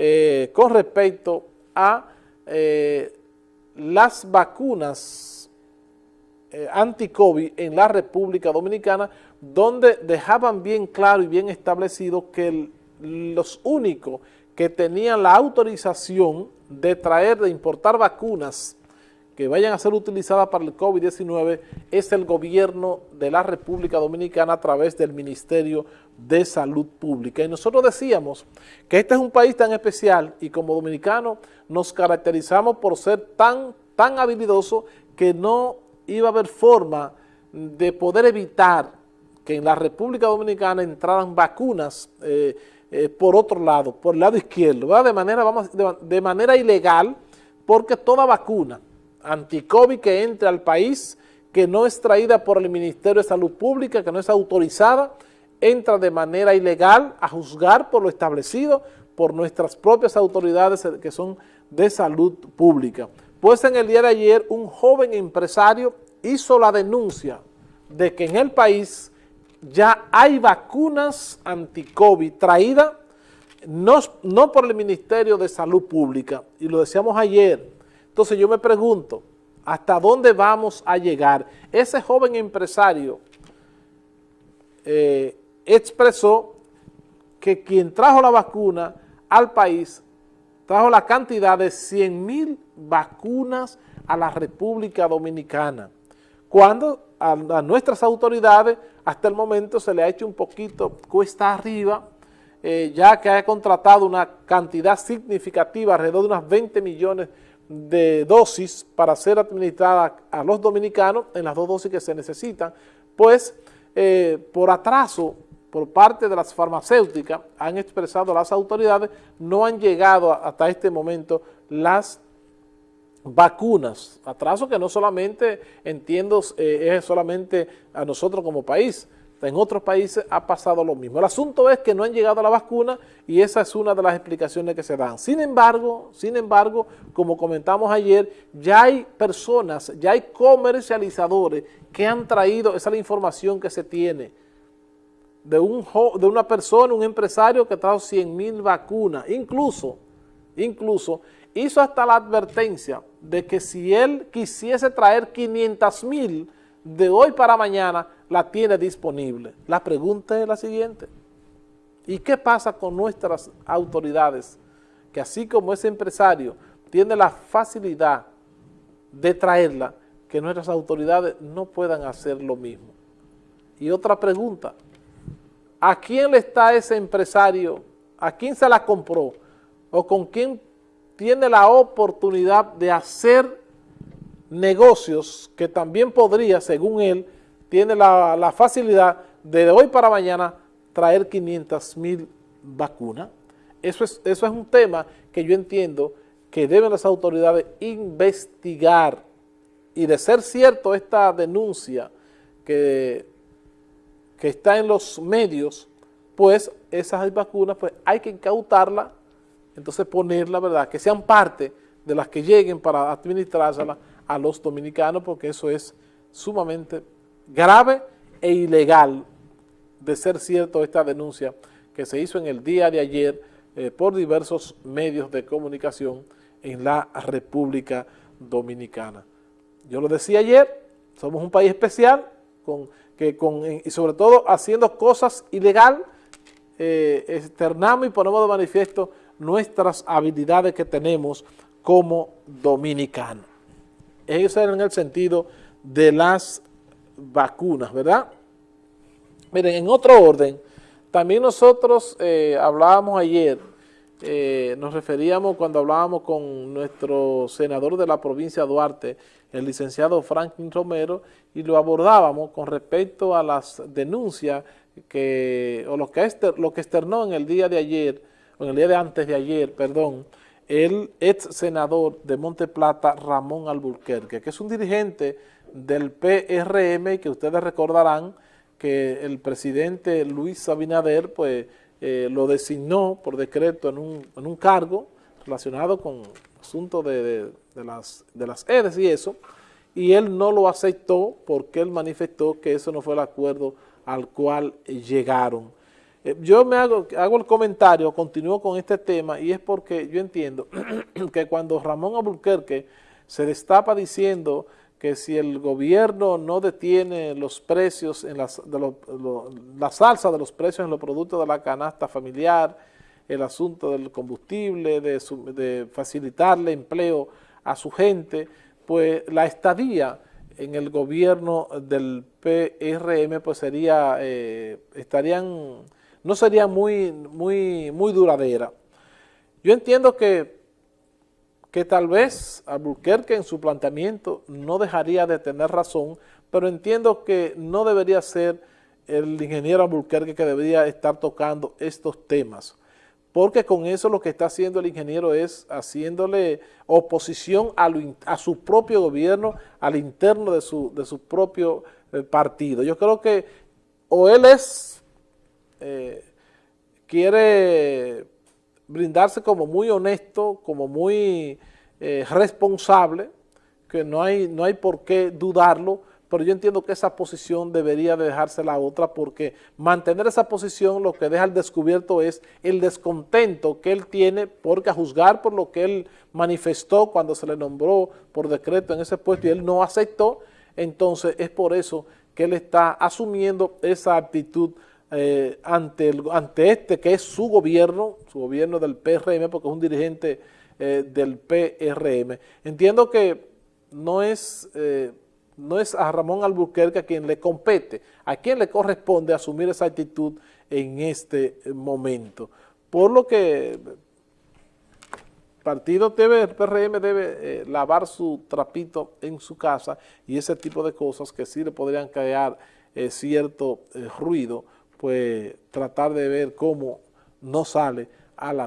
eh, con respecto a eh, las vacunas eh, anti-COVID en la República Dominicana, donde dejaban bien claro y bien establecido que los únicos que tenían la autorización de traer, de importar vacunas que vayan a ser utilizadas para el COVID-19 es el gobierno de la República Dominicana a través del Ministerio de Salud Pública. Y nosotros decíamos que este es un país tan especial y como dominicanos nos caracterizamos por ser tan, tan habilidoso que no iba a haber forma de poder evitar que en la República Dominicana entraran vacunas eh, eh, por otro lado, por el lado izquierdo, de, manera ilegal, porque toda vacuna anti-COVID que entre al país, que no es traída por el Ministerio de Salud Pública, que no es autorizada, entra de manera ilegal a juzgar por lo establecido por nuestras propias autoridades que son de salud pública. Pues en el día de ayer un joven empresario hizo la denuncia de que en el país ya hay vacunas anti-COVID traídas no, no por el Ministerio de Salud Pública, y lo decíamos ayer. Entonces yo me pregunto, ¿hasta dónde vamos a llegar? Ese joven empresario eh, expresó que quien trajo la vacuna al país trajo la cantidad de 100 mil vacunas a la República Dominicana, cuando a, nuestras autoridades hasta el momento se le ha hecho un poquito cuesta arriba, eh, ya que ha contratado una cantidad significativa, alrededor de unas 20 millones de dosis para ser administrada a los dominicanos en las dos dosis que se necesitan, pues eh, por atraso por parte de las farmacéuticas han expresado las autoridades, no han llegado hasta este momento las vacunas, atraso que no solamente, entiendo, eh, es solamente a nosotros como país, en otros países ha pasado lo mismo. El asunto es que no han llegado a la vacuna y esa es una de las explicaciones que se dan. Sin embargo, sin embargo, como comentamos ayer, ya hay personas, ya hay comercializadores que han traído, esa es la información que se tiene, de, un, de una persona, un empresario que trajo 100 mil vacunas, incluso, incluso hizo hasta la advertencia de que si él quisiese traer 500 mil de hoy para mañana, la tiene disponible. La pregunta es la siguiente, ¿y qué pasa con nuestras autoridades? Que así como ese empresario tiene la facilidad de traerla, que nuestras autoridades no puedan hacer lo mismo. Y otra pregunta, ¿a quién le está ese empresario? ¿A quién se la compró? ¿O con quién tiene la oportunidad de hacer negocios que también podría, según él, tiene la, facilidad de hoy para mañana traer 500 mil vacunas. Eso es, eso es un tema que yo entiendo que deben las autoridades investigar y de ser cierto esta denuncia que que está en los medios, pues esas vacunas pues hay que incautarlas, entonces ponerla, ¿verdad? Que sean parte de las que lleguen para administrárselas a los dominicanos, porque eso es sumamente grave e ilegal de ser cierto esta denuncia que se hizo en el día de ayer eh, por diversos medios de comunicación en la República Dominicana. Yo lo decía ayer, somos un país especial, que con, y sobre todo haciendo cosas ilegal, eh, externamos y ponemos de manifiesto nuestras habilidades que tenemos como dominicanos. Eso era en el sentido de las vacunas, ¿verdad? Miren, en otro orden, también nosotros eh, hablábamos ayer, eh, nos referíamos cuando hablábamos con nuestro senador de la provincia de Duarte, el licenciado Franklin Romero, y lo abordábamos con respecto a las denuncias que, o lo que, lo que externó en el día de ayer, o en el día de antes de ayer, perdón, el ex senador de Monteplata, Ramón Alburquerque, que es un dirigente del PRM, que ustedes recordarán que el presidente Luis Abinader, pues, eh, lo designó por decreto en un, en un cargo relacionado con asuntos de, de, las, de las EDES y eso, y él no lo aceptó porque él manifestó que eso no fue el acuerdo al cual llegaron. Eh, yo me hago, hago el comentario, continúo con este tema, y es porque yo entiendo que cuando Ramón Abulquerque se destapa diciendo que si el gobierno no detiene los precios, en las, de la salsa de los precios en los productos de la canasta familiar, el asunto del combustible, de, de facilitarle empleo a su gente, pues la estadía en el gobierno del PRM pues sería, eh, estarían, no sería muy, muy, muy duradera. Yo entiendo que, que tal vez Albuquerque en su planteamiento no dejaría de tener razón, pero entiendo que no debería ser el ingeniero Albuquerque que debería estar tocando estos temas porque con eso lo que está haciendo el ingeniero es haciéndole oposición a, su propio gobierno, al interno de su, de su propio eh, partido. Yo creo que o él es, eh, quiere brindarse como muy honesto, como muy eh, responsable, que no hay, no hay por qué dudarlo, pero yo entiendo que esa posición debería dejarse la otra porque mantener esa posición lo que deja al descubierto es el descontento que él tiene porque a juzgar por lo que él manifestó cuando se le nombró por decreto en ese puesto y él no aceptó, entonces es por eso que él está asumiendo esa actitud eh, ante, el, ante este que es su gobierno, su gobierno del PRM porque es un dirigente eh, del PRM. Entiendo que no es... Eh, no es a Ramón Albuquerque a quien le compete, a quien le corresponde asumir esa actitud en este momento. Por lo que el partido debe, el PRM debe eh, lavar su trapito en su casa y ese tipo de cosas que sí le podrían crear eh, cierto eh, ruido, pues tratar de ver cómo no sale a la luz.